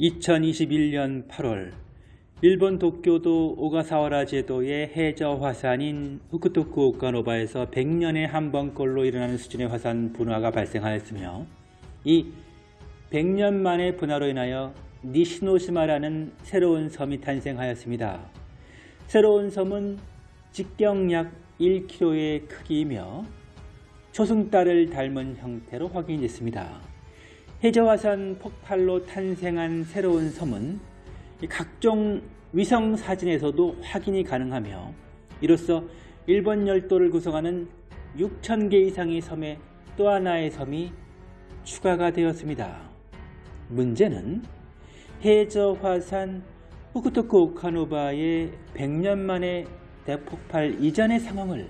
2021년 8월 일본 도쿄도 오가사와라 제도의 해저 화산인 후쿠토쿠 오카노바에서 100년에 한 번꼴로 일어나는 수준의 화산 분화가 발생하였으며 이 100년 만의 분화로 인하여 니시노시마라는 새로운 섬이 탄생하였습니다. 새로운 섬은 직경 약 1km의 크기이며 초승달을 닮은 형태로 확인됐습니다. 해저화산 폭발로 탄생한 새로운 섬은 각종 위성 사진에서도 확인이 가능하며 이로써 일본 열도를 구성하는 6천개 이상의 섬에 또 하나의 섬이 추가가 되었습니다. 문제는 해저화산 후쿠토쿠 오카노바의 100년 만의 대폭발 이전의 상황을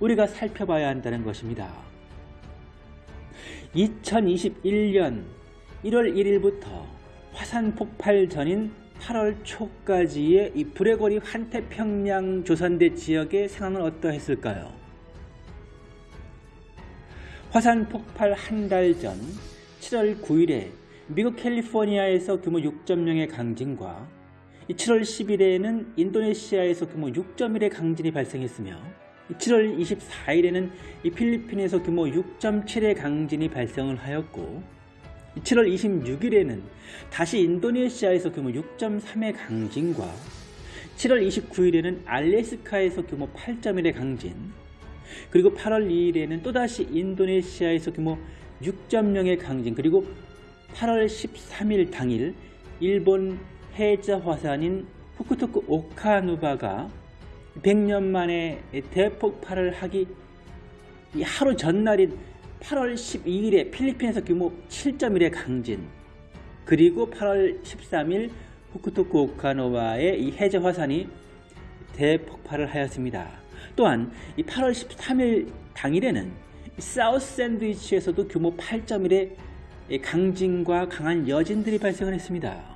우리가 살펴봐야 한다는 것입니다. 2021년 1월 1일부터 화산 폭발 전인 8월 초까지의 이 불의 거리 환태평양 조선대 지역의 상황은 어떠했을까요? 화산 폭발 한 달 전 7월 9일에 미국 캘리포니아에서 규모 6.0의 강진과 7월 10일에는 인도네시아에서 규모 6.1의 강진이 발생했으며 7월 24일에는 필리핀에서 규모 6.7의 강진이 발생을 하였고 7월 26일에는 다시 인도네시아에서 규모 6.3의 강진과 7월 29일에는 알래스카에서 규모 8.1의 강진 그리고 8월 2일에는 또다시 인도네시아에서 규모 6.0의 강진 그리고 8월 13일 당일 일본 해저 화산인 후쿠토쿠 오카누바가 100년 만에 대폭발을 하기 하루 전날인 8월 12일에 필리핀에서 규모 7.1의 강진 그리고 8월 13일 후쿠토쿠 오카노와의 이 해저 화산이 대폭발을 하였습니다. 또한 8월 13일 당일에는 사우스 샌드위치에서도 규모 8.1의 강진과 강한 여진들이 발생을 했습니다.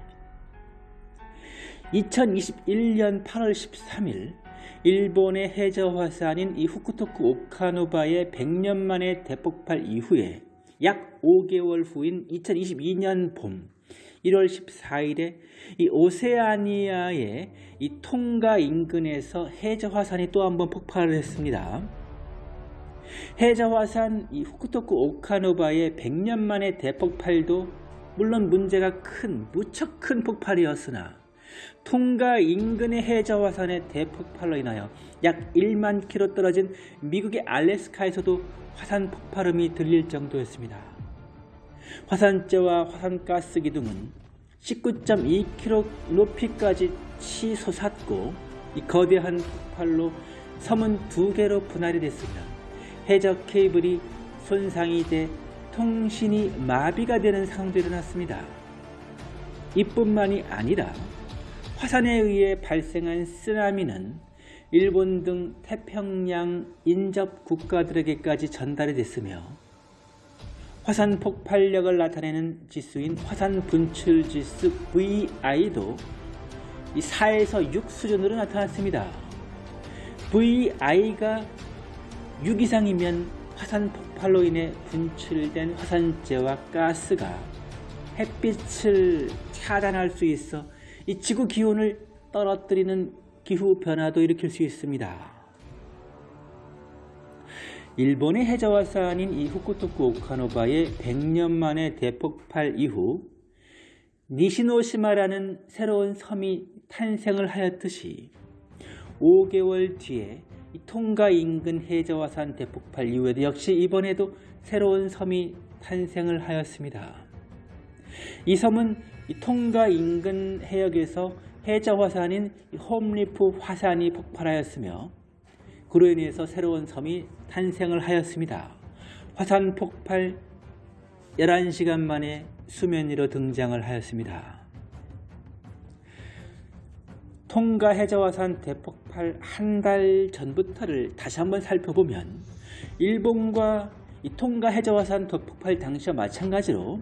2021년 8월 13일 일본의 해저 화산인 이 후쿠토쿠 오카노바의 100년 만의 대폭발 이후에 약 5개월 후인 2022년 봄 1월 14일에 이 오세아니아의 이 통가 인근에서 해저 화산이 또 한 번 폭발을 했습니다. 해저 화산 이 후쿠토쿠 오카노바의 100년 만의 대폭발도 물론 문제가 큰 무척 큰 폭발이었으나 통가 인근의 해저 화산의 대폭발로 인하여 약 1만 킬로 떨어진 미국의 알래스카에서도 화산 폭발음이 들릴 정도였습니다. 화산재와 화산가스 기둥은 19.2km 높이까지 치솟았고 이 거대한 폭발로 섬은 두 개로 분할이 됐으며 해저 케이블이 손상이 돼 통신이 마비가 되는 상황도 일어났습니다. 이뿐만이 아니라 화산에 의해 발생한 쓰나미는 일본 등 태평양 인접 국가들에게까지 전달이 됐으며 화산 폭발력을 나타내는 지수인 화산 분출 지수 VI도 4에서 6 수준으로 나타났습니다. VI가 6 이상이면 화산 폭발로 인해 분출된 화산재와 가스가 햇빛을 차단할 수 있어 이 지구 기온을 떨어뜨리는 기후 변화도 일으킬 수 있습니다. 일본의 해저화산인 이 후쿠토쿠 오카노바의 100년 만의 대폭발 이후 니시노시마라는 새로운 섬이 탄생을 하였듯이 5개월 뒤에 통가 인근 해저화산 대폭발 이후에도 역시 이번에도 새로운 섬이 탄생을 하였습니다. 이 섬은 통가 인근 해역에서 해저 화산인 홈리프 화산이 폭발하였으며 그로 인해서 새로운 섬이 탄생을 하였습니다. 화산 폭발 11시간 만에 수면 위로 등장을 하였습니다. 통가 해저화산 대폭발 한 달 전부터를 다시 한번 살펴보면 일본과 이 통가 해저화산 대폭발 당시와 마찬가지로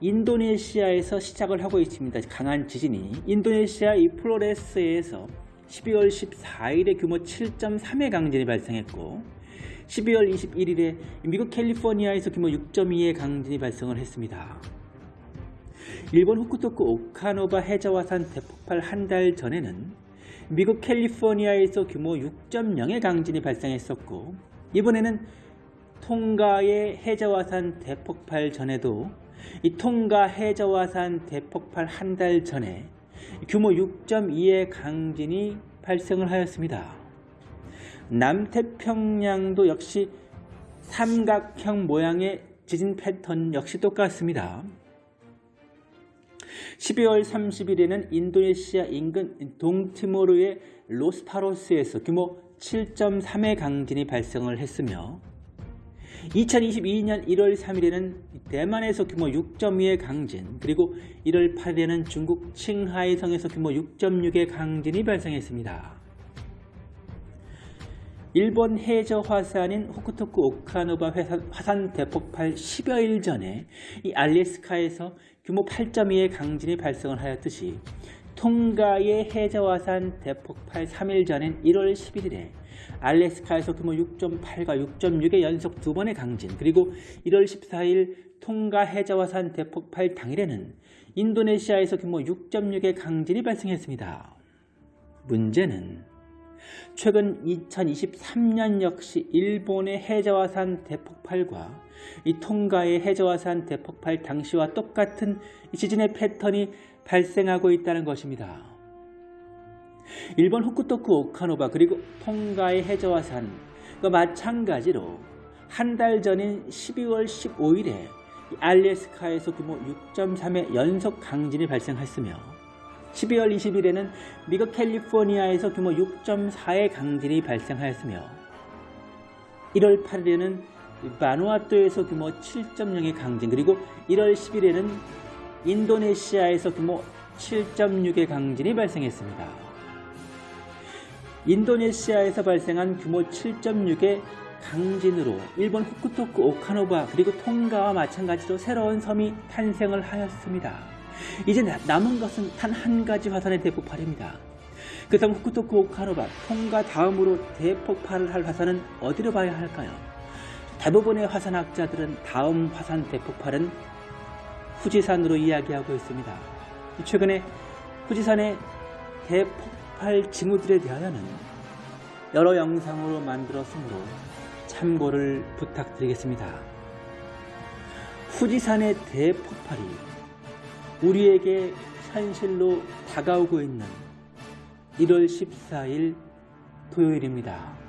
인도네시아에서 시작을 하고 있습니다. 강한 지진이 인도네시아 이 플로레스에서 12월 14일에 규모 7.3의 강진이 발생했고 12월 21일에 미국 캘리포니아에서 규모 6.2의 강진이 발생을 했습니다. 일본 후쿠토쿠 오카노바 해저화산 대폭발 한 달 전에는 미국 캘리포니아에서 규모 6.0의 강진이 발생했었고 이번에는 통가의 해저화산 대폭발 전에도 이 통가 해저화산 대폭발 한 달 전에 규모 6.2의 강진이 발생을 하였습니다. 남태평양도 역시 삼각형 모양의 지진 패턴 역시 똑같습니다. 12월 30일에는 인도네시아 인근 동티모르의 로스파로스에서 규모 7.3의 강진이 발생을 했으며 2022년 1월 3일에는 대만에서 규모 6.2의 강진 그리고 1월 8일에는 중국 칭하이성에서 규모 6.6의 강진이 발생했습니다. 일본 해저 화산인 후쿠토쿠 오카노바 화산 대폭발 10여일 전에 이 알래스카에서 규모 8.2의 강진이 발생을 하였듯이 통가의 해저 화산 대폭발 3일 전인 1월 11일에 알래스카에서 규모 6.8과 6.6의 연속 두 번의 강진 그리고 1월 14일 통가 해저 화산 대폭발 당일에는 인도네시아에서 규모 6.6의 강진이 발생했습니다. 문제는 최근 2023년 역시 일본의 해저화산 대폭발과 이 통가의 해저화산 대폭발 당시와 똑같은 지진의 패턴이 발생하고 있다는 것입니다. 일본 후쿠토쿠 오카노바 그리고 통가의 해저화산과 마찬가지로 한 달 전인 12월 15일에 알래스카에서 규모 6.3의 연속 강진이 발생했으며 12월 20일에는 미국 캘리포니아에서 규모 6.4의 강진이 발생하였으며 1월 8일에는 바누아투에서 규모 7.0의 강진 그리고 1월 10일에는 인도네시아에서 규모 7.6의 강진이 발생했습니다. 인도네시아에서 발생한 규모 7.6의 강진으로 일본 후쿠토쿠 오카노바 그리고 통가와 마찬가지로 새로운 섬이 탄생을 하였습니다. 이제 남은 것은 단 한 가지 화산의 대폭발입니다. 그 다음 후쿠토쿠 오카노바 통과 다음으로 대폭발을 할 화산은 어디로 봐야 할까요? 대부분의 화산학자들은 다음 화산 대폭발은 후지산으로 이야기하고 있습니다. 최근에 후지산의 대폭발 징후들에 대하여는 여러 영상으로 만들었으므로 참고를 부탁드리겠습니다. 후지산의 대폭발이 우리에게 현실로 다가오고 있는 1월 14일 토요일입니다.